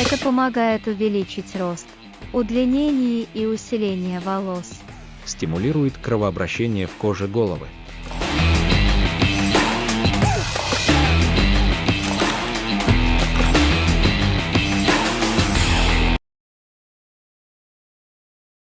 Это помогает увеличить рост, удлинение и усиление волос. Стимулирует кровообращение в коже головы.